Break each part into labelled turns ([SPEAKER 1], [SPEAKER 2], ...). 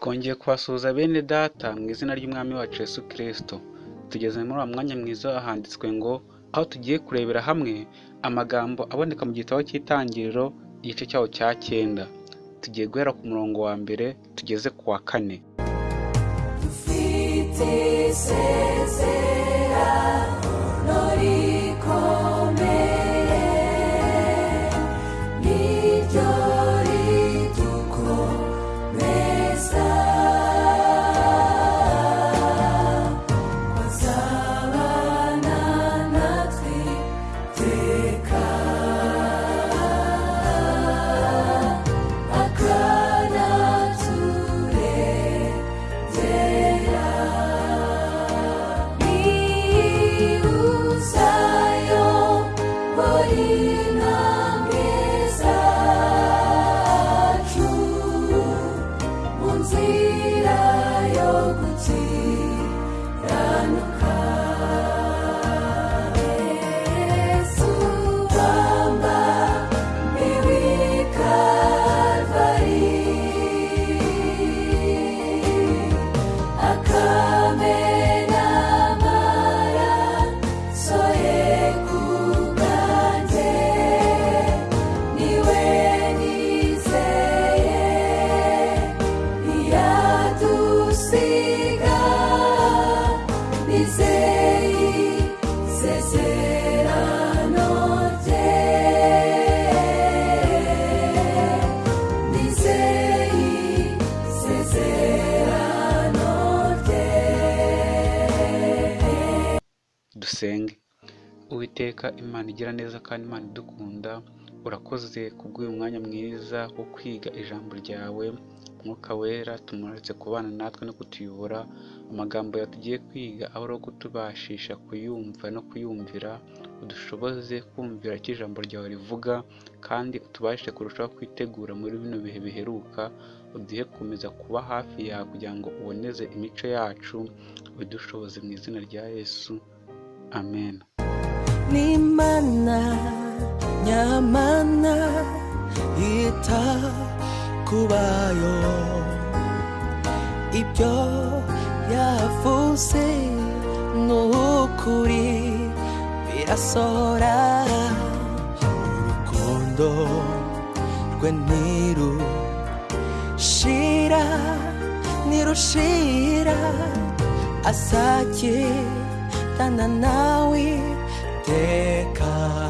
[SPEAKER 1] twongeye kubasuhuza bene data mu izina ry'umwami wacu Yesu Kristo. Tugeze muri uwo mwanya mwiza handitswe ngo aho tugiye kurebera hamwe amagambo aboneka mu gitabo cy'itangiriro igice cyaho cya cyenda. Tugiye guhera ku murongo wa mbere tugeze ku wa kane.
[SPEAKER 2] Dufite mu nzira yo
[SPEAKER 1] uwiteka imana igira neza kandi imana idukunda urakoze kubw'uyu mwanya mwiza wo kwiga ijambo ryawe mwuka wera tumuretse kubana natwe no kutuyobora amagambo tugiye kwiga aho ari kutubashisha kuyumva no kuyumvira udushoboze kumvira icyo ijambo ryawe rivuga kandi utubashe kurushaho kwitegura muri bino bihe biheruka uduhe gukomeza kuba hafi yawe kugira ngo uboneze imico yacu ubidushoboze mu izina rya yesu. Amen.
[SPEAKER 3] N'imana nyamana yita ku bayo ibyo yavuze ni ukuri birasohora urukundo rwe ntirushira nirushira azagirana nawe. Iteka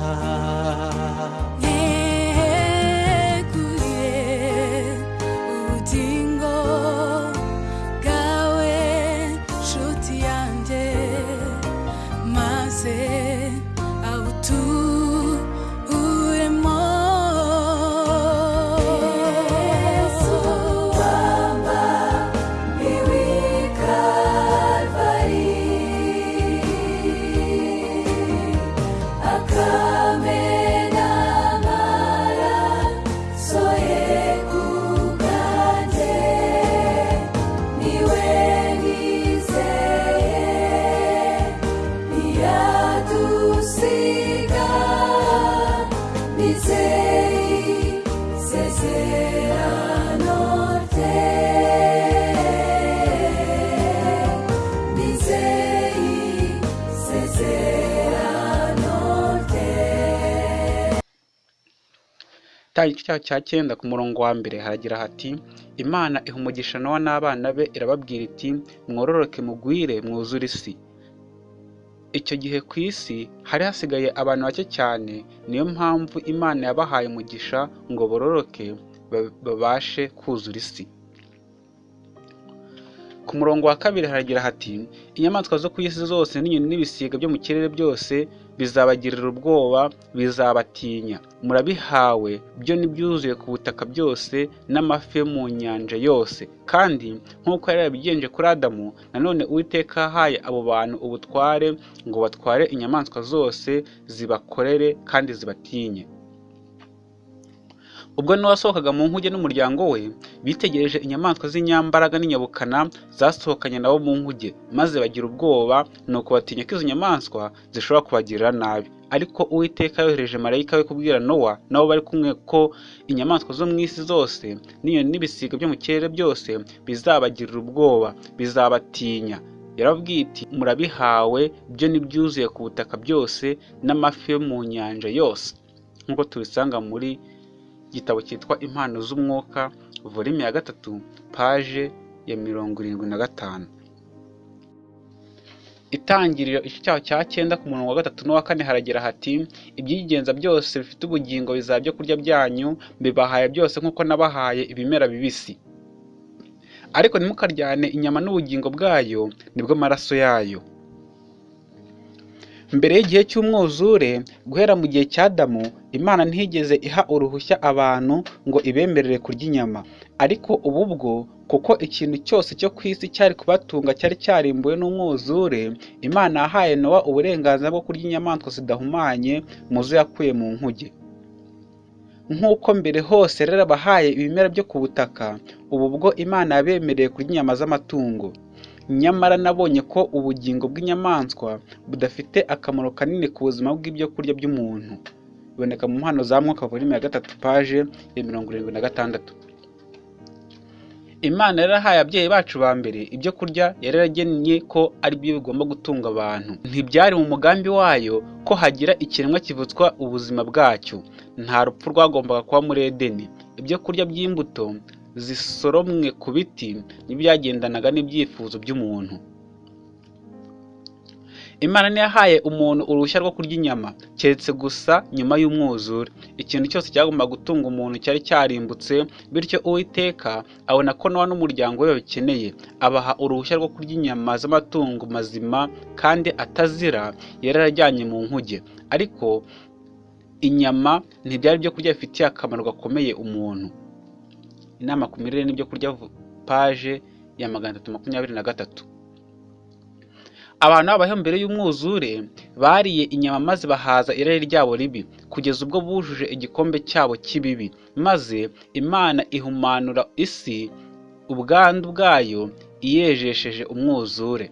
[SPEAKER 1] Igice cyaho cya cyenda ku murongo wa mbere haragira hati imana iha umugisha nowa n'abana be irababwira iti mwororoke mugwire mwuzure isi. Icyo gihe ku isi hari hasigaye abantu bake cyane niyo mpamvu imana yabahaye umugisha ngo bororoke ba- babashe kuzura isi. Ku murongo wa kabiri haragira hati inyamaswa zo ku isi zose n'inyoni n'ibisiga byo mu kirere byose bizabagirira ubwoba bizabatinya. Murabihawe byo n'ibyuzuye ku butaka byose n'amafi mu nyanja yose. Kandi nk'uko yari yarabigenje kuri adamu nanone uwiteka yahaye abo bantu ubutware ngo batware inyamaswa zose zibakorere kandi zibatinye ubwo nowa mu nkuge n'umuryango we bitegereje inyamaswa z'inyambaraga n'inyabukana zasohokanye nabo mu nkuge maze bagira ubwoba nuko batinya ko izo nyamaswa zishobora kubagirira nabi. Ariko uwiteka yohereje marayika we kubwira nowa nabo bari kumwe ko inyamaswa zo mu isi zose n'inyoni n'ibisiga byo mu kirere byose bizabagirira ubwoba bizabatinya. Yarabwiye iti murabihawe byo n'ibyuzuye ku butaka byose n'amafi yo mu nyanja yose. Nk'uko tubisanga muri igitabo cyitwa impano z'umwuka volume ya gatatu paje ya mirongo irindwi na gatanu. Itangiriro igice cyaho cya cyenda ku murongo wa gatatu n'uwa kane haragira hati ibyigenza byose bifite ubugingo bizaba byo kurya byanyu mbibahaye byose nk'uko nabahaye ibimera bibisi. Ariko ntimukaryane inyama n'ubugingo bwayo ni bwo amaraso yayo. Mbere y'igihe cy'umwuzure guhera mu gihe cya damu imana ntiyigeze iha uruhushya abantu ngo ibemerere kurya inyama. Ariko ubu bwo kuko ikintu cyose cyo ku isi cyari kubatunga cyari cyarimbuwe n'umwuzure imana yahaye nowa uburenganzira bwo kurya inyamaswa zidahumanye mu zo yakuye mu nkuge. Nk'uko mbere hose rero abahaye ibimera byo ku butaka ubu bwo imana yabemereye kurya inyama z'amatungo. Nyamara nabonye ko ubugingo bw'inyamaswa budafite akamaro kanini ku buzima bw'ibyo kurya by'umuntu. Biboneka mu mpano za mwuka volume ya gatatu paje ya mirongo irindwi na gatandatu. Imana yarahaye ababyeyi bacu ba mbere ibyo kurya yari yaragennye ko ari byo bigomba gutunga abantu. Ntibyari mu mugambi wayo ko hagira ikiremwa kivutswa ubuzima bwacyo. Nta rupfu rwagombaga kuba muri edeni. Ibyo kurya by'imbuto zisoromwe ku biti n'ibyagendanaga n'ibyifuzo by'umuntu. Imana ntiyahaye umuntu uruhushya rwo kurya inyama keretse gusa nyuma y'umwuzure. Ikintu cyose cyagombaga gutunga umuntu cyari cyarimbutse bityo uwiteka abona ko nowa n'umuryango we babikeneye. Abaha uruhushya rwo kurya inyama z'amatungo mazima kandi atazira yari yarajyanye mu nkuge. Ariko inyama ntibyari ibyo kurya bifitiye akamaro gakomeye umuntu. Inama ku mirire n'ibyo kurya paje ya magana atatu makumyabiri na gatatu. Abantu babayeho mbere y'umwuzure bariye inyama maze bahaza irari ryabo ribi kugeza ubwo bujuje igikombe cyabo cy'ibibi. Maze imana ihumanura isi ubwandu bwayo iyejesheje umwuzure.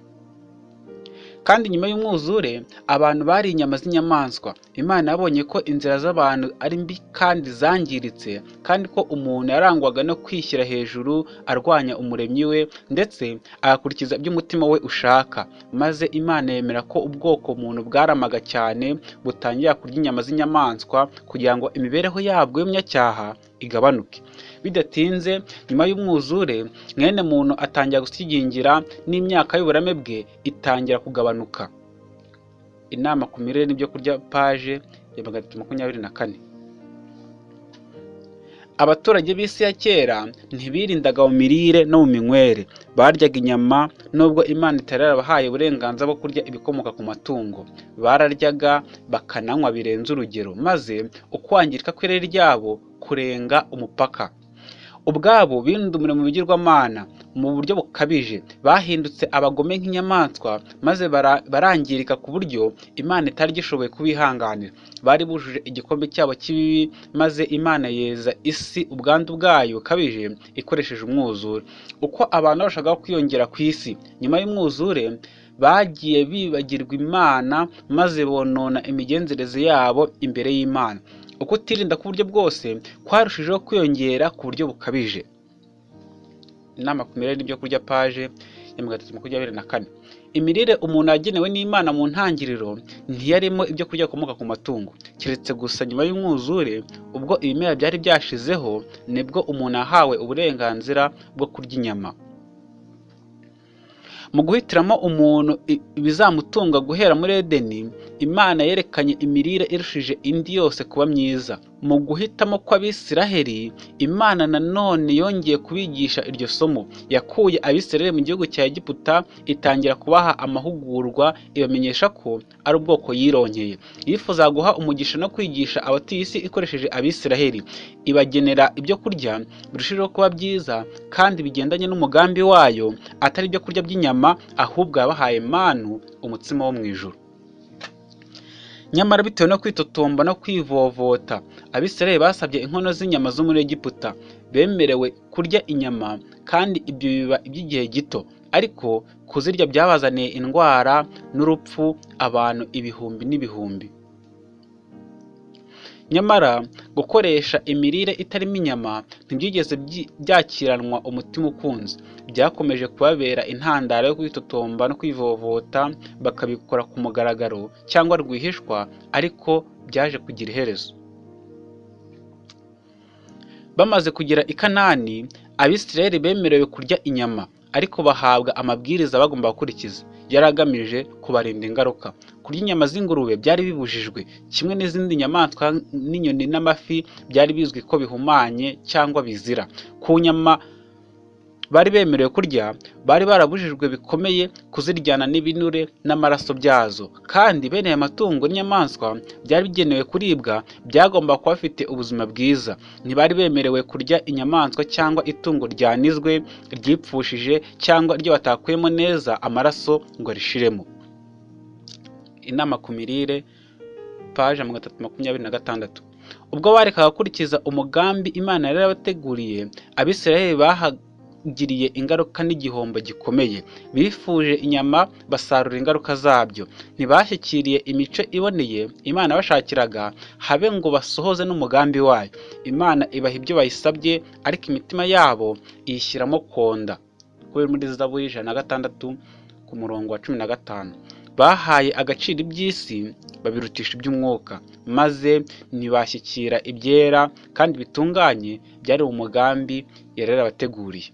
[SPEAKER 1] Kandi nyuma y'umwuzure abantu bariye inyama z'inyamaswa. Imana yabonye ko inzira z'abantu ari mbi kandi zangiritse kandi ko umuntu yarangwaga no kwishyira hejuru arwanya umuremyi we ndetse agakurikiza ibyo umutima we ushaka. Maze imana yemera ko ubwoko umuntu bwaramaga cyane butangira kurya inyama z'inyamaswa kugira ngo imibereho yabwo y'umunyacyaha igabanuke. Bidatinze nyuma y'umwuzure mwene muntu atangira gusigingira n'imyaka y'uburame bwe itangira kugabanuka. Inama ku mirire n'ibyo kurya paje ya magana atatu makumyabiri na kane. Abaturage b'isi ya kera ntibirindaga mu mirire no mu minywere. Baryaga inyama nubwo imana itari yarabahaye uburenganzira bwo kurya ibikomoka ku matungo. Bararyaga bakananywa birenze urugero maze ukwangirika kw'irari ryabo kurenga umupaka. Ubwabo bindumira mu bigirwamana mu buryo bukabije. Bahindutse abagome nk'inyamaswa maze barangirika ku buryo imana itari gishoboye kubihanganira. Bari bujuje igikombe cyabo cy'ibibi maze imana yeza isi ubwandu bwayo bukabije ikoresheje umwuzure. Uko abantu barushaho kwiyongera ku isi. Nyuma y'umwuzure bagiye bibagirwa imana maze bonona imigenzereze yabo imbere y'imana. Uko utirinda ku buryo bwose kwarushijeho kwiyongera ku buryo bukabije. Inama ku mirire n'ibyo kurya paje ya magana atatu makumyabiri na kane. Imirire umuntu yagenewe n'imana mu ntangiriro ntiyarimo ibyo kurya bikomoka ku matungo. Keretse gusa nyuma y'umwuzure ubwo ibimera byari byashizeho ni bwo umuntu yahawe uburenganzira bwo kurya inyama. Mu guhitiramo umuntu ibizamutunga guhera muri edeni imana yerekanye imirire irushije indi yose kuba myiza. Mu guhitamo kw'abisiraheli imana nanone yongeye kubigisha iryo somo. Yakuye abisiraheli mu gihugu cya egiputa itangira kubaha amahugurwa ibamenyesha ko ari ubwoko yironkeye yifuza guha umugisha no kwigisha abatuye isi ikoresheje abisiraheli. Ibagenera ibyo kurya birushijeho kuba byiza kandi bigendanye n'umugambi wayo atari ibyo kurya by'inyama ahubwo yabahaye manu umutsima wo mu ijuru. Nyamara bitewe no kwitotomba no kwivovota abisirayeli basabye inkono z'inyama zo muri egiputa. Bemerewe kurya inyama kandi ibyo biba iby'igihe gito. Ariko kuzirya byabazaniye indwara n'urupfu abantu ibihumbi n'ibihumbi. Nyamara gukoresha imirire itarimo inyama ntibyigeze byi- byakiranwa umutima ukunze. Byakomeje kubabera intandaro yo kwitotomba no kwivovota bakabikora ku mugaragaro cyangwa rwihishwa ariko byaje kugira iherezo. Bamaze kugera i kanani abisirayeli bemerewe kurya inyama ariko bahabwa amabwiriza bagomba gukurikiza. Yari agamije kubarinda ingaruka. Kurya inyama z'ingurube byari bibujijwe. Kimwe n'izindi nyamaswa n'inyoni n'amafi byari bizwi ko bihumanye cyangwa bizira. Ku nyama bari bemerewe kurya bari barabujijwe bikomeye kuziryana n'ibinure n'amaraso byazo. Kandi bene aya matungo n'inyamaswa byari bigenewe kuribwa byagomba kuba bifite ubuzima bwiza. Ntibari bemerewe kurya inyamaswa cyangwa itungo ryanizwe ryipfushije cyangwa iryo batakuyemo neza amaraso ngo rishiremo. Inama ku mirire paje magana atatu makumyabiri na gatandatu. Ubwo barekaga gukurikiza umugambi imana yari yarabateguriye abisirayeli bahagiriye ingaruka n'igihombo gikomeye. Bifuje inyama basarura ingaruka zabyo. Ntibashyikiriye imico iboneye imana bashakiraga habe ngo basohoze n'umugambi wayo. Imana ibaha ibyo bayisabye ariko imitima yabo iyishyiramo konda. Kubera muri zaburi ijana na gatandatu ku murongo wa cumi na gatanu. Bahaye agaciro iby'isi babirutisha iby'umwuka maze ntibashyikira ibyera kandi bitunganye byari mu mugambi yari yarabateguriye.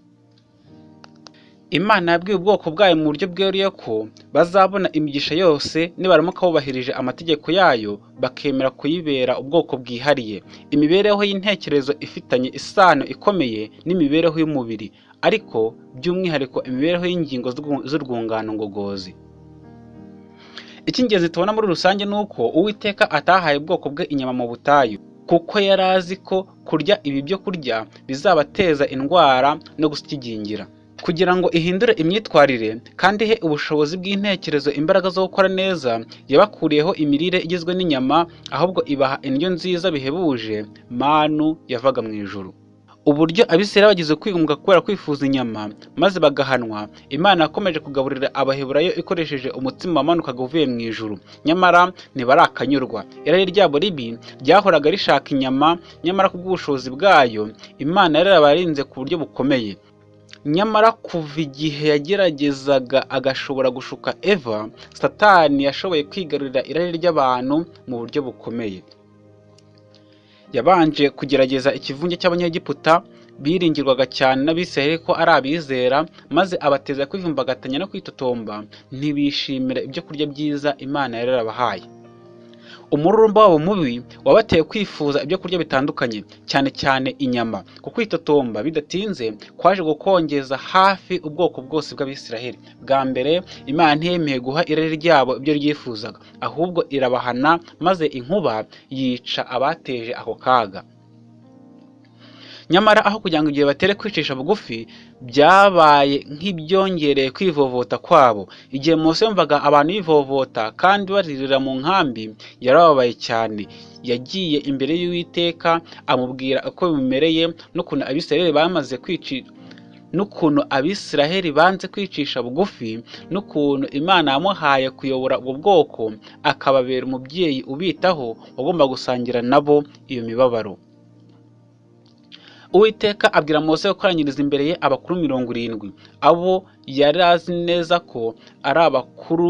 [SPEAKER 1] Imana yabwiye ubwoko bwayo mu buryo bweruye ko bazabona imigisha yose nibaramuka bubahirije amategeko yayo bakemera kuyibera ubwoko bwihariye. Imibereho y'intekerezo ifitanye isano ikomeye n'imibereho y'umubiri ariko by'umwihariko imibereho y'ingingo z'urwu- z'urwungano ngogozi. Icy'ingenzi tubona muri rusange ni uko uwiteka atahaye ubwoko bwe inyama mu butayu kuko yari azi ko kurya ibi byo kurya bizabateza indwara no gusigingira kugira ngo ihindure imyitwarire kandi ihe ubushobozi bw'intekerezo imbaraga zo gukora neza yabakuriyeho imirire igizwe n'inyama ahubwo ibaha indyo nziza bihebuje manu yavaga mu ijuru. Uburyo abisirayeli bagize kwiyunga kubera kwifuza inyama maze bagahanwa. Imana yakomeje kugaburira abaheburayo ikoresheje umutsima wamanukaga uvuye mu ijuru. Nyamara ntibarakanyurwa. Irari ryabo ribi ryahoraga rishaka inyama nyamara kubw'ubushobozi bwayo imana yarabarinze ku buryo bukomeye. Nyamara kuva igihe yageragezaga agashobora gushuka eva satani yashoboye kwigarurira irari ry'abantu mu buryo bukomeye. Yabanje kugerageza ikivunge cy'abanyegiputa biringirwaga cyane n'abisirayeli ko ari abizera maze abateza kwivumbagatanya no kwitotomba. Ntibishimira ibyo kurya byiza imana yari yarabahaye. Umururumba wabo mubi wabateye kwifuza ibyo kurya bitandukanye cyane cyane inyama. Ku kwitotomba bidatinze kwaje gukongeza hafi ubwoko bwose bw'abisiraheli. Bwa mbere imana ntiyemeye guha irari ryabo ibyo ryifuzaga ahubwo irabahana maze inkuba yica abateje ako kaga. Nyamara aho kugira ngo igihe batere kwicisha bugufi byabaye nk'ibyongereye kwivovota kwabo. Igihe Mose yumvaga abantu bivovota kandi baririra mu nkambi yarababaye cyane. Yagiye imbere y'uwiteka amubwira uko bimumereye n'ukuntu abisirayeli bamaze kwici n'ukuntu abisiraheli banze kwicisha bugufi n'ukuntu imana yamuhaye kuyobora ubwo bwoko akababera umubyeyi ubitaho wagomba gusangira nabo iyo mibabaro. Uwiteka abwira mose gukoranyiriza imbere ye abakuru mirongo irindwi. Abo yari azi neza ko ari abakuru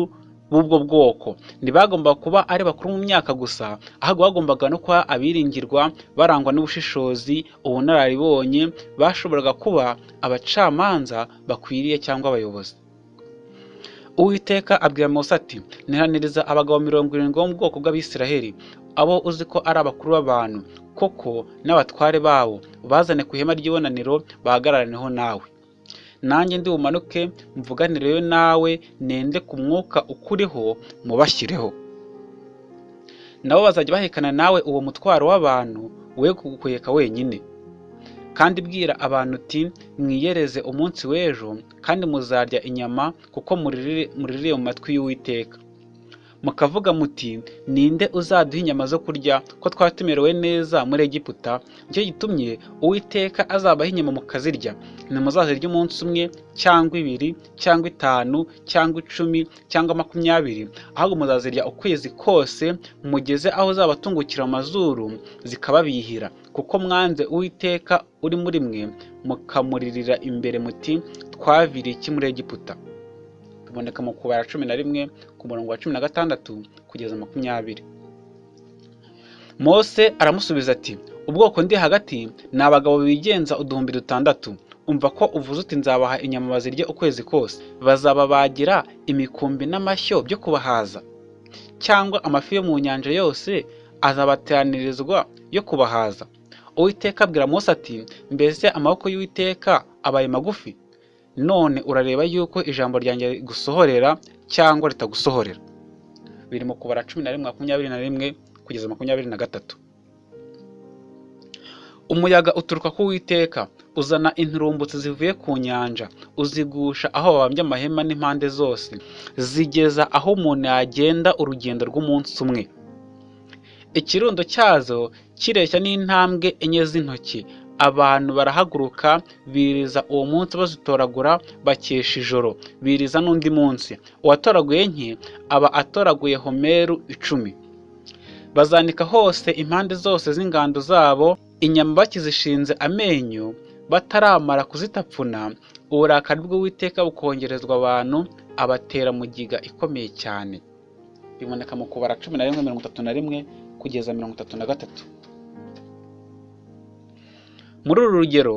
[SPEAKER 1] b'ubwo bwoko. Ntibagomba kuba ari bakuru mu myaka gusa ahubwo bagombaga no kuba abiringirwa barangwa n'ubushishozi ubunararibonye bashoboraga kuba abacamanza bakwiriye cyangwa abayobozi. Uwiteka abwira mose ati ntihaniriza abagabo mirongo irindwi bo mu bwoko bw'abisiraheli. Abo uzi ko ari abakuru b'abantu koko n'abatware babo bazane ku ihema ry'ibonaniro bahagararaneho nawe. Nanjye ndi bumanuke mvuganireyo nawe nende ku mwuka ukuriho mubashyireho nabo bazajya bahekana nawe uwo mutwaro w'abantu we kugukweka wenyine. Kandi bwira abantu uti mwiyereze umunsi w'ejo kandi muzarya inyama kuko muririre mu matwi y'uwiteka. Mukavuga muti ninde uzaduha inyama zo kurya ko twaba tumerewe neza muri egiputa? Nicyo gitumye uwiteka azabaha inyama mukazirya. Ntimuzazirya umunsi umwe cyangwa ibiri cyangwa itanu cyangwa icumi cyangwa makumyabiri. Ahubwo muzazirya ukwezi kose mugeze aho zabatungukira mu mazuru zikababihira. Kuko mwanze uwiteka uri muri mwe mukamuririra imbere muti twaviriye iki muri egiputa? Tuboneka mu kubara cumi na rimwe ku murongo wa cumi na gatandatu kugeza makumyabiri. Mose aramusubiza ati ubwoko ndi hagati ni abagabo bigenza uduhumbi dutandatu. Umva ko uvuze uti nzabaha inyama bazirye ukwezi kose bazababagira imikumbi n'amashyo byo kubahaza. Cyangwa amafi yo mu nyanja yose azabateranirizwa yo kubahaza. Uwiteka abwira mose ati mbese amaboko y'uwiteka abaye magufi? None urareba yuko ijambo ryanjye rigusohorera cyangwa ritagusohorera. Biri mu kubara cumi na rimwe makumyabiri na rimwe kugeza makumyabiri na gatatu. Umuyaga uturuka ku witeka uzana inturumbutsi zivuye ku nyanja uzigusha aho babambye amahema n'impande zose zigeza aho umuntu yagenda urugendo rw'umunsi umwe. Ikirundo cyazo kireshya n'intambwe enye z'intoki abantu barahaguruka biriza uwo munsi bazitoragura bakesha ijoro. Biriza n'undi munsi. Uwatoraguye nke aba atoraguye homeru icumi. Bazanika hose impande zose z'ingando zabo inyama bakizishinze amenyo bataramara kuzitapfuna. Uburakari bw'uwiteka bukongerezwa abantu abatera mugiga ikomeye cyane. Biboneka mu kubara cumi na rimwe mirongo itatu na rimwe kugeza mirongo itatu na gatatu. Muri uru rugero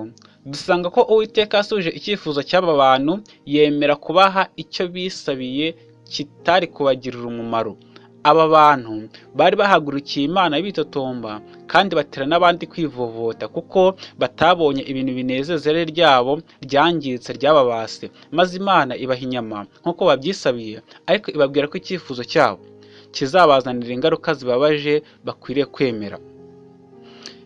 [SPEAKER 1] dusanga ko uwiteka yasubije icyifuzo cy'aba bantu yemera kubaha icyo bisabiye kitari kubagirira umumaro. Aba bantu bari bahagurukiye imana bitotomba kandi batera n'abandi kwivovota kuko batabonye ibintu binezeza irari ryabo ryangiritse ryababase. Maze imana ibaha inyama nk'uko babyisabiye ariko ibabwira ko icyifuzo cyabo kizabazanira ingaruka zibabaje bakwiriye kwemera.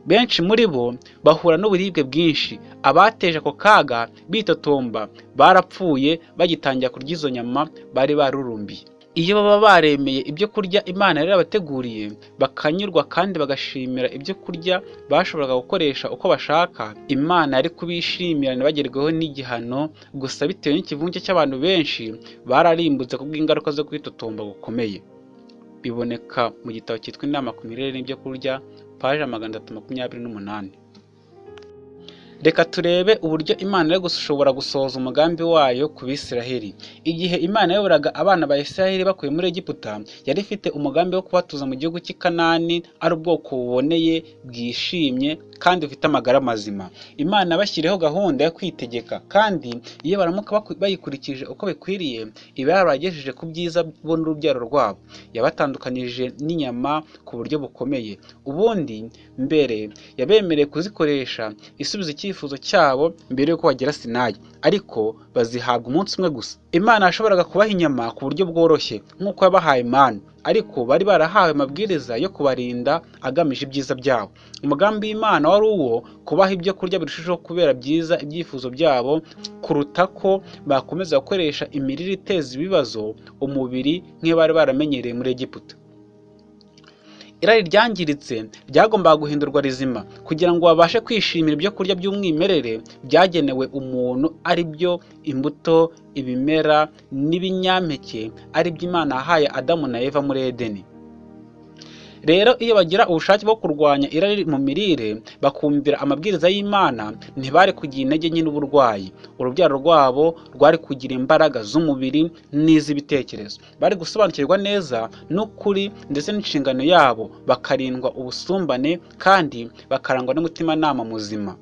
[SPEAKER 1] Benshi muri bo bahura n'uburibwe bwinshi. Abateje ako kaga bitotomba barapfuye bagitangira kurya izo nyama bari barurumbiye. Iyo baba baremeye ibyo kurya imana yari yabateguriye bakanyurwa kandi bagashimira ibyo kurya bashoboraga gukoresha uko bashaka. Imana yari kubishimira ntibagerweho n'igihano gusa bitewe n'ikivunge cy'abantu benshi bararimbutse kubw'ingaruka zo kwitotomba gukomeye. Biboneka mu gitabo cyitwa inama ku mirire n'ibyo kurya paje magana atatu makumyabiri n'umunani. Reka turebe uburyo imana yo gushobora gusohoza umugambi wayo ku bisiraheli. Igihe imana yayoboraga abana ba isiraheli bakuye muri egiputa yari ifite umugambi wo kubatuza mu gihugu cy'i kanani ari ubwoko buboneye bwishimye kandi bufite amagara mazima. Imana yabashyiriyeho gahunda yo kwitegeka kandi iyo baramuka bayikurikije uko bikwiriye iba yarabagejeje ku byiza bo n'urubyaro rwabo. Yabatandukanije n'inyama ku buryo bukomeye. Ubundi mbere yabemereye kuzikoresha isubiza icyifuzo cyabo mbere y'uko bagera sinayi ariko bazihabwa umunsi umwe gusa. Imana yashoboraga kubaha inyama ku buryo bworoshye nk'uko yabahaye manu ariko bari barahawe amabwiriza yo kubarinda agamije ibyiza byabo. Umugambi w'imana wari uwo kubaha ibyo kurya birushijeho kubera byiza ibyifuzo byabo kuruta ko bakomeza gukoresha imirire iteza ibibazo umubiri nk'iyo bari baramenyereye muri egiputa. Irari ryangiritse ryagombaga guhindurwa rizima. Kugira ngo babashe kwishimira ibyo kurya by'umwimerere byagenewe umuntu ari byo imbuto ibimera n'ibinyampeke ari byo imana yahaye adamu na eva muri edeni. Rero iyo bagira ubushake bwo kurwanya irari mu mirire bakumvira amabwiriza y'imana ntibari kugira intege nke n'uburwayi. Urubyaro rwabo rwari kugira imbaraga z'umubiri n'iz'ibitekerezo. Bari gusobanukirwa neza n'ukuri ndetse n'inshingano yabo bakarindwa ubusumbane kandi bakarangwa n'umutimanama muzima.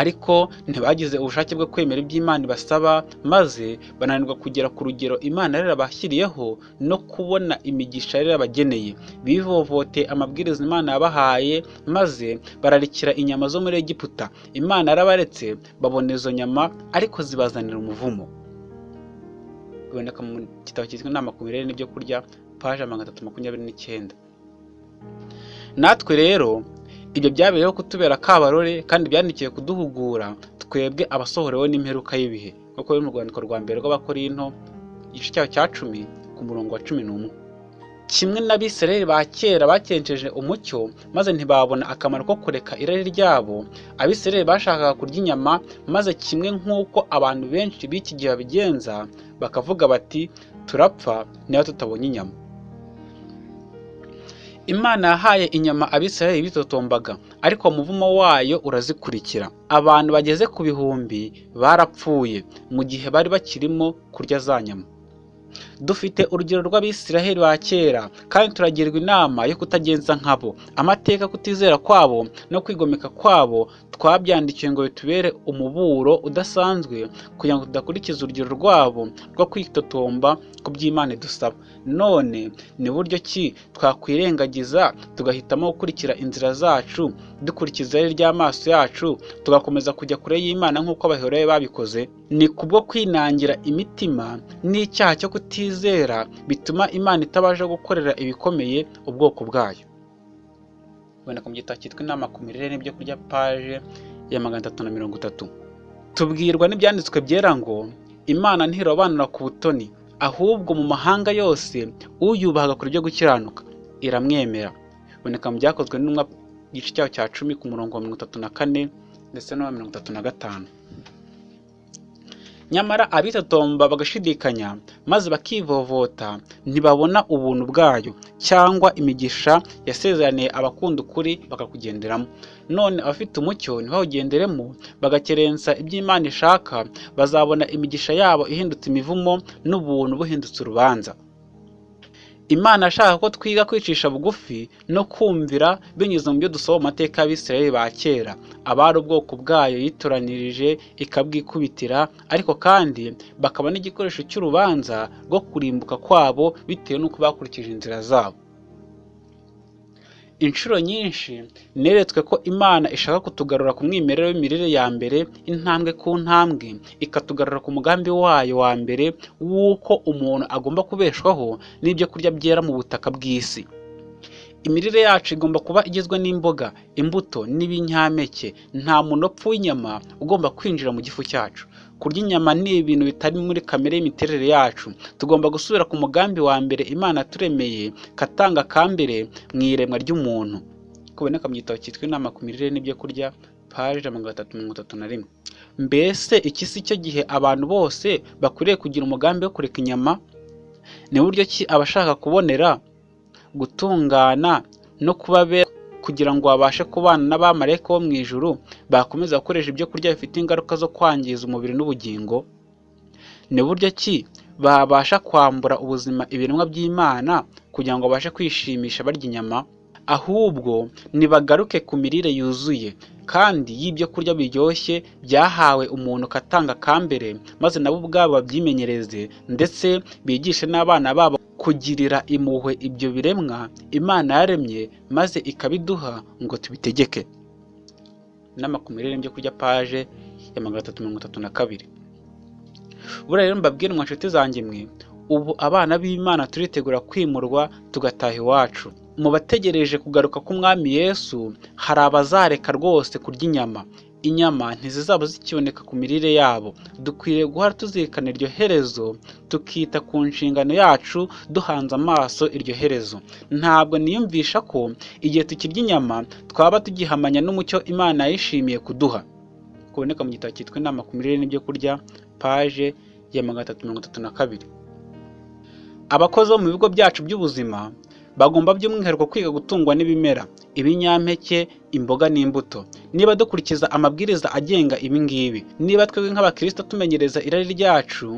[SPEAKER 1] Ariko ntibagize ubushake bwo kwemera ibyo Imana ibasaba maze bananirwa kugera ku rugero Imana yarabashyiriyeho no kubona imigisha yari yarabageneye. Bivovoteye amabwiriza Imana yabahaye maze bararikira inyama zo muri Egiputa. Imana yarabaretse babona izo nyama ariko zibazanira umuvumo. Biboneka mu gitabo cyitwa inama ku mirire n'ibyo kurya paje magana atatu makumyabiri n'icyenda. Natwe rero ibyo byabereyeho kutubera akabarore kandi byandikiye kuduhugura twebwe abasohorewe n'imperuka y'ibihe. Nk'uko biri mu rwandiko rwa mbere rw'abakorinto igice cyayo cya cumi ku murongo wa cumi n'umwe. Kimwe n'abisirayeli ba kera bakenceje umucyo maze ntibabona akamaro ko kureka irari ryabo. Abisirayeli bashakaga kurya inyama maze kimwe nk'uko abantu benshi b'iki gihe babigenza bakavuga bati turapfa niba tutabonye inyama. Imana yahaye inyama abisirayeli bitotombaga ariko umuvumo wayo urazikurikira. Abantu bageze ku bihumbi barapfuye mu gihe bari bakirimo kurya za nyama. Dufite urugero rw'abisiraheli ba kera kandi turagirwa inama yo kutagenza nkabo. Amateka kutizera kwabo no kwigomeka kwabo twabyandikiwe ngo bitubere umuburo udasanzwe kugira ngo tudakurikiza urugero rwabo rwo kwitotomba ku by'imana idusaba. None ni buryo ki twakwirengagiza tugahitamo gukurikira inzira zacu dukurikiza irari ry'amaso yacu tugakomeza kujya kure y'imana nk'uko abahoroye babikoze? Ni kubwo kwinangira imitima n'icyaha cyo kutizera bituma imana itabasha gukorera ibikomeye ubwoko bwayo. Uboneka mu gitabo cyitwa inama ku mirire n'ibyo kurya paje ya magana atatu na mirongo itatu. Tubwirwa n'ibyanditswe byera ngo imana ntirobanura ku butoni ahubwo mu mahanga yose uyubaha agakora ibyo gukiranuka. Iramwemera. Biboneka mu byakozwe n'intumwa igice cyaho cya cumi ku murongo wa mirongo itatu na kane ndetse n'uwa mirongo itatu na gatanu. Nyamara abitotomba bagashidikanya maze bakivovota ntibabona ubuntu bwayo cyangwa imigisha yasezeraniye abakunda ukuri bakakugenderamo. None abafite umucyo ntibawugenderemo bagakerensa iby'imana ishaka bazabona imigisha yabo ihindutse imivumo n'ubuntu buhindutse urubanza. Imana ashaka ko twiga kwicisha bugufi no kumvira binyuze mu byo dusoma mu mateka y'abisirayeli ba kera. Abari ubwoko bwayo yitoranirije ikabwikubitira ariko kandi bakaba n'igikoresho cy'urubanza rwo kurimbuka kwabo bitewe n'uko bakurikije inzira zabo. Inshuro nyinshi neretswe ko imana ishaka kutugarura ku mwimerere w'imirire ya mbere intambwe ku ntambwe. Ikatugarura ku mugambi wayo wa mbere w'uko umuntu agomba kubeshwaho n'ibyo kurya byera mu butaka bw'isi. Imirire yacu igomba kuba igizwe n'imboga imbuto n'ibinyampeke. Nta munopfu w'inyama ugomba kwinjira mu gifu cyacu. Kurya inyama ni ibintu bitari muri kamere y'imiterere yacu. Tugomba gusubira ku mugambi wa mbere imana yaturemeye katanga ka mbere mu iremwa ry'umuntu. Kuboneka mu gitabo cyitwa inama ku mirire n'ibyo kurya paje magana atatu mirongo itatu na rimwe. Mbese iki si cyo gihe abantu bose bakwiriye kugira umugambi wo kureka inyama? Ni buryo ki abashaka kubonera gutungana no kuba beza kugira ngo babashe kubana n'abamarayika bo mu ijuru bakomeza gukoresha ibyo kurya bifite ingaruka zo kwangiza umubiri n'ubugingo. Ni buryo ki? Babasha kwambura ubuzima ibiremwa by'imana kugira ngo babashe kwishimisha barya inyama. Ahubwo nibagaruke ku mirire yuzuye kandi y'ibyo kurya biryoshye byahawe umuntu katanga ka mbere maze nabo ubwabo babyimenyereze ndetse bigishe n'abana babo kugirira impuhwe ibyo biremwa imana yaremye maze ikabiduha ngo tubitegeke. Inama ku mirire n'ibyo kurya paje ya magana atatu mirongo itatu na kabiri. Buriya rero mbabwire mwa zanjye mwe ubu abana b'imana turitegura kwimurwa tugataha iwacu. Mu bategereje kugaruka k'umwami yesu hari abazareka rwose kurya inyama. Inyama ntizizaba zikiboneka ku mirire yabo. Dukwiriye guhora tuzirikana iryo herezo tukita ku nshingano yacu duhanze amaso iryo herezo. Ntabwo niyumvisha ko igihe tukirya inyama twaba tugihamanya n'umucyo imana yishimiye kuduha. Kuboneka mu gitabo cyitwa inama ku mirire n'ibyo kurya paje ya magana atatu mirongo itatu na kabiri. Abakozi bo mu bigo byacu by'ubuzima bagomba by'umwihariko kwiga gutungwa n'ibimera ibinyampeke imboga n'imbuto. Niba dukurikiza amabwiriza agenga ibi ngibi niba twebwe nk'abakristo tumenyereza irari ryacu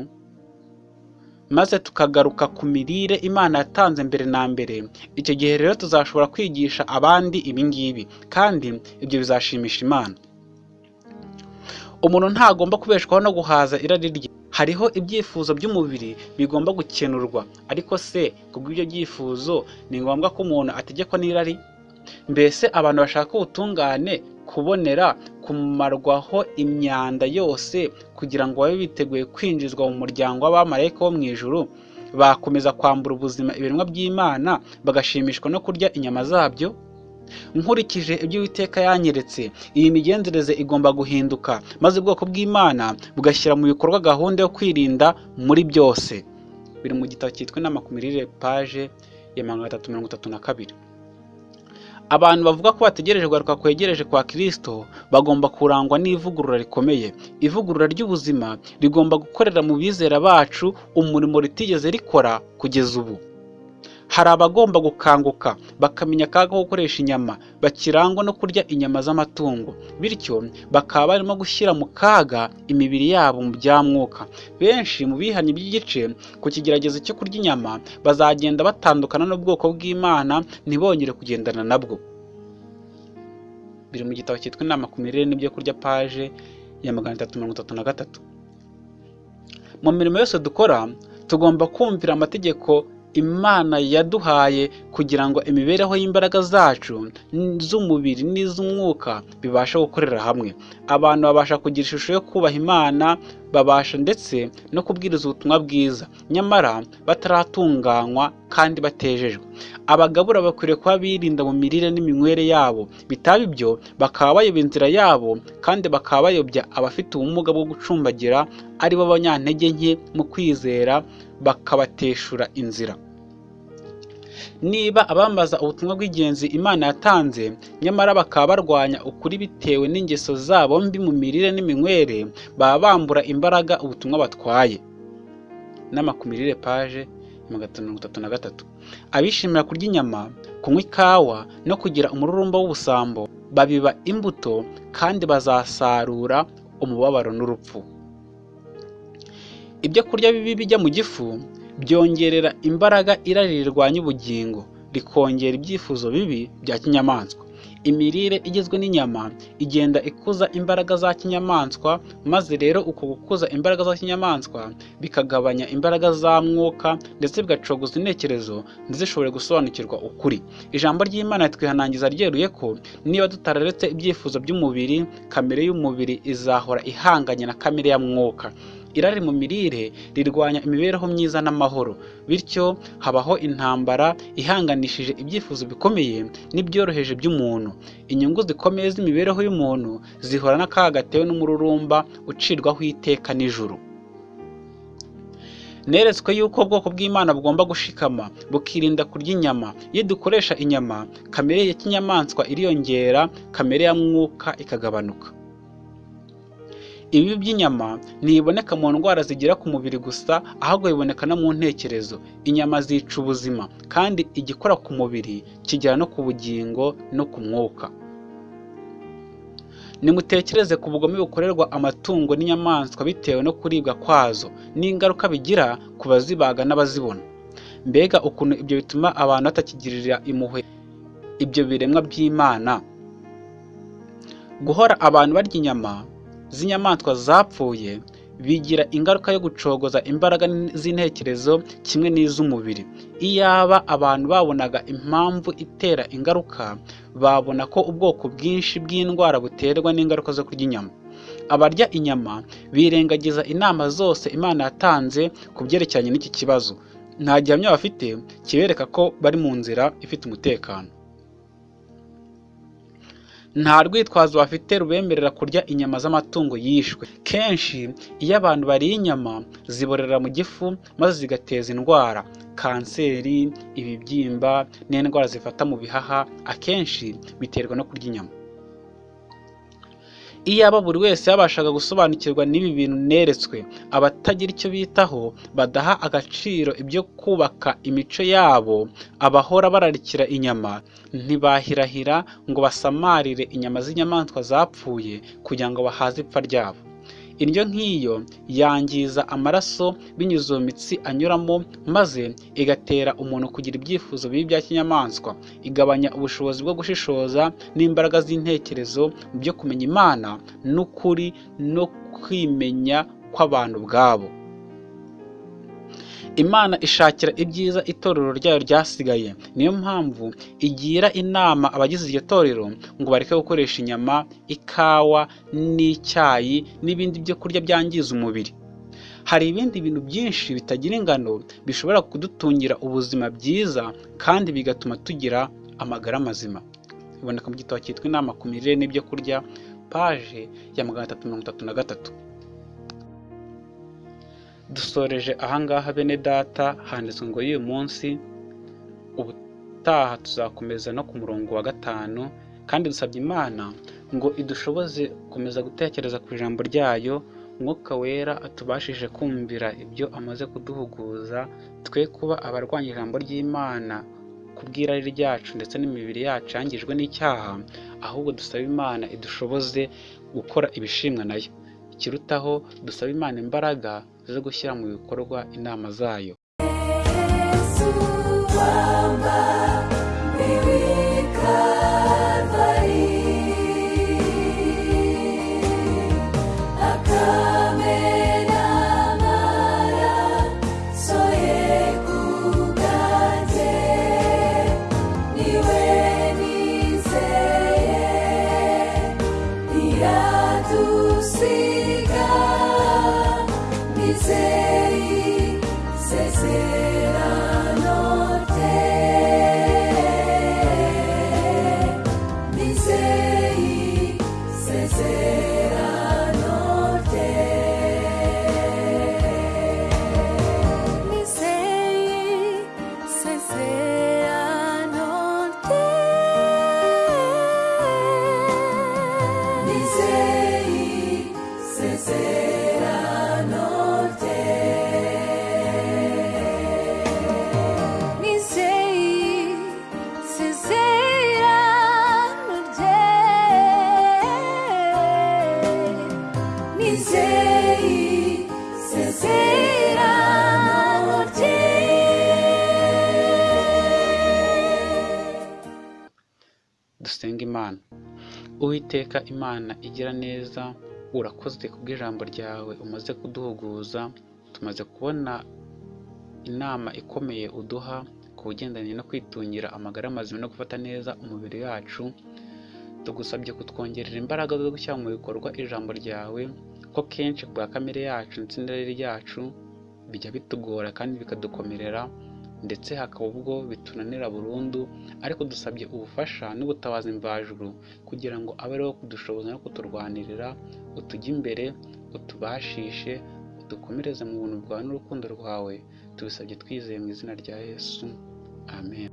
[SPEAKER 1] maze tukagaruka ku mirire imana yatanze mbere na mbere icyo gihe rero tuzashobora kwigisha abandi ibi ngibi kandi ibyo bizashimisha imana. Umuntu ntagomba kubeshwaho no guhaza irari rye. Hariho ibyifuzo by'umubiri bigomba gukenurwa ariko se kubw'ibyo byifuzo ni ngombwa ko umuntu ategekwa n'irari? Mbese abantu bashaka ubutungane kubonera kumarwaho imyanda yose kugira ngo babe biteguye kwinjizwa mu muryango w'abamarayika bo mu ijuru? Bakomeza kwambura ubuzima ibiremwa by'imana bagashimishwa no kurya inyama zabyo? Nkurikije ibyo Uwiteka yanyeretse iyi migenzereze igomba guhinduka maze ubwoko bw'imana bugashyira mu bikorwa gahunda yo kwirinda muri byose. Biri mu gitabo cyitwa inama ku mirire paje ya magana atatu mirongo itatu na kabiri. Abantu bavuga ko bategereje kugaruka kwegereje kwa kirisito bagomba kurangwa n'ivugurura rikomeye. Ivugurura ry'ubuzima rigomba gukorera mu bizera bacu umurimo ritigeze rikora kugeza ubu. Hari abagomba gukanguka bakamenya akaga ko gukoresha inyama bakirangwa no kurya inyama z'amatungo. Bityo bakaba barimo gushyira mu kaga imibiri yabo mu bya mwuka benshi mu bihannye by'igice ku kigeragezo cyo kurya inyama bazagenda batandukana n'ubwoko bw'imana ntibongere kugendana nabwo. Biri mu gitabo cyitwa inama ku mirire n'ibyo kurya paje ya magana atatu mirongo itatu na gatatu. Mu mirimo yose dukora tugomba kumvira amategeko imana yaduhaye kugira ngo imibereho y'imbaraga zacu z'umubiri n'iz'umwuka bibashe gukorera hamwe. Abantu babasha kugira ishusho yo kubaha imana babasha ndetse no kubwiriza ubutumwa bwiza. Nyamara bataratunganywa kandi batejejwe. Abagabura bakwiriye kuba birinda mu mirire n'iminywere yabo. Bitaba ibyo bakaba bayoba inzira yabo kandi bakaba bayobya abafite ubumuga bwo gucumbagira ari bo banyantege nke mu kwizera bakabateshura inzira. Niba abambaza ubutumwa bw'ingenzi imana yatanze nyamara bakaba barwanya ukuri bitewe n'ingeso zabo mbi mu mirire n'iminywere baba bambura imbaraga ubutumwa batwaye. Inama ku mirire paje abishimira kurya inyama kunywa ikawa no kugira umururumba w'ubusambo babiba imbuto kandi bazasarura umubabaro n'urupfu. Ibyo kurya bibi bijya mu gifu byongerera imbaraga irari rirwanya ubugingo rikongera ibyifuzo bibi bya kinyamaswa. Imirire igizwe n'inyama igenda ikuza imbaraga za kinyamaswa maze rero uko gukuza imbaraga za kinyamaswa bikagabanya imbaraga za mwuka ndetse bigacogoza intekerezo ntizishobore gusobanukirwa ukuri. Ijambo ry'imana twihanangiza ryeruye ko niba tutararetse ibyifuzo by'umubiri kamere y'umubiri izahora ihanganye na kamere ya mwuka. Irari mu mirire rirwanya imibereho myiza n'amahoro. Bityo habaho intambara ihanganishije ibyifuzo bikomeye n'ibyoroheje by'umuntu. Inyungu zikomeye z'imibereho y'umuntu zihora n'akaga gatewe n'umururumba ucirwaho iteka n'ijuru. Neretswe yuko ubwoko bw'imana bugomba gushikama bukirinda kurya inyama. Iyo dukoresha inyama kamere ya kinyamaswa iriyongera kamere ya mwuka ikagabanuka. Ibibi by'inyama ntibiboneka mu ndwara zigera ku mubiri gusa ahubwo biboneka no mu ntekerezo. Inyama zica ubuzima kandi igikora ku mubiri kigera no ku bugingo no ku mwuka. Nimutekereze ku bugome bukorerwa amatungo n'inyamaswa bitewe no kuribwa kwazo n'ingaruka bigira ku bazibaga n'abazibona. Mbega ukuntu ibyo bituma abantu batakigirira impuhwe ibyo biremwa by'imana. Guhora abantu barya inyama z'inyamaswa zapfuye bigira ingaruka yo gucogoza imbaraga z'intekerezo kimwe n'iz'umubiri. Iyaba abantu babonaga impamvu itera ingaruka babona ko ubwoko bwinshi bw'indwara buterwa n'ingaruka zo kurya inyama. Abarya inyama birengagiza inama zose imana yatanze ku byerekeranye n'iki kibazo. Nta gihamya bafite kibereka ko bari mu nzira ifite umutekano. Nta rwitwazo bafite rubemerera kurya inyama z'amatungo yishwe. Kenshi iyo abantu bariye inyama ziborera mu gifu maze zigateza indwara. Kanseri ibibyimba n'indwara zifata mu bihaha akenshi biterwa no kurya inyama. Iyaba buri wese yabashaga gusobanukirwa n'ibi bintu neretswe abatagira icyo bitaho badaha agaciro ibyo kubaka imico yabo abahora bararikira inyama ntibahirahira ngo basamarire inyama z'inyamaswa zapfuye kugira ngo bahaze ipfa ryabo. Indyo nk'iyo yangiza amaraso binyuze mu mitsi anyuramo maze igatera umuntu kugira ibyifuzo bibi bya kinyamaswa. Igabanya ubushobozi bwo gushishoza n'imbaraga z'intekerezo byo kumenya imana n'ukuri no kwimenya kw'abantu ubwabo. Imana ishakira ibyiza itorero ryayo ryasigaye. Niyo mpamvu igira inama abagize iryo torero ngo bareke gukoresha inyama ikawa n'icyayi n'ibindi byo kurya byangiza umubiri. Hari ibindi bintu byinshi bitagira ingano bishobora kudutungira ubuzima bwiza kandi bigatuma tugira amagara mazima. Biboneka mu gitabo cyitwa inama ku mirire n'ibyo kurya paje ya magana atatu mirongo itatu na gatatu. Dusoreje ahangaha bene data handitswe ngo y'uyu munsi ubutaha tuzakomeza no ku murongo wa gatanu kandi dusabye imana ngo idushoboze gukomeza gutekereza ku ijambo ryayo umwuka wera atubashije kumvira ibyo amaze kuduhuguza twe kuba abarwanya ijambo ry'imana ku bw'irari ryacu ndetse n'imibiri yacu yangijwe n'icyaha ahubwo dusaba imana idushoboze gukora ibishimwa na yo. Ikirutaho dusaba imana imbaraga zo gushyira mu bikorwa inama zayo. Uwiteka imana igira neza urakoze kubw'ijambo ryawe umaze kuduhuguza tumaze kubona inama ikomeye uduha ku bigendanye no kwitungira amagara mazima no gufata neza umubiri wacu tugusabye kutwongerera imbaraga zo gushyira mu bikorwa ijambo ryawe ko kenshi bwa kamere yacu ndetse n'irari ryacu bijya bitugora kandi bikadukomerera ndetse hakaba ubwo bitunanira burundu ariko dusabye ubufasha n'ubutabazi mvajuru kugira ngo abe ariho kudushoboza no kuturwanirira utujye imbere utubashishe udukomereze mu buntu bwawe n'urukundo rwawe. Tubisabye twizeye mu izina rya yesu. Amen.